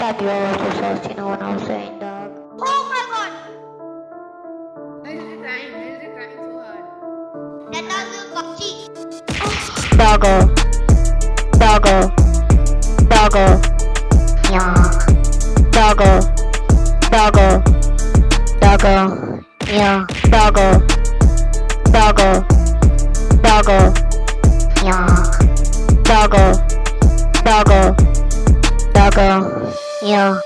thought you were also sauce, you know what I was saying, dog. Oh my god! Why is it crying? Why is crying so hard? That was a Pepsi. Doggo. Doggo. Doggo. Yeah. Doggo. Doggo. Doggo. Yeah. Doggo. Doggo. Doggo. Yeah. Doggo. Doggo. Doggo. Yeah.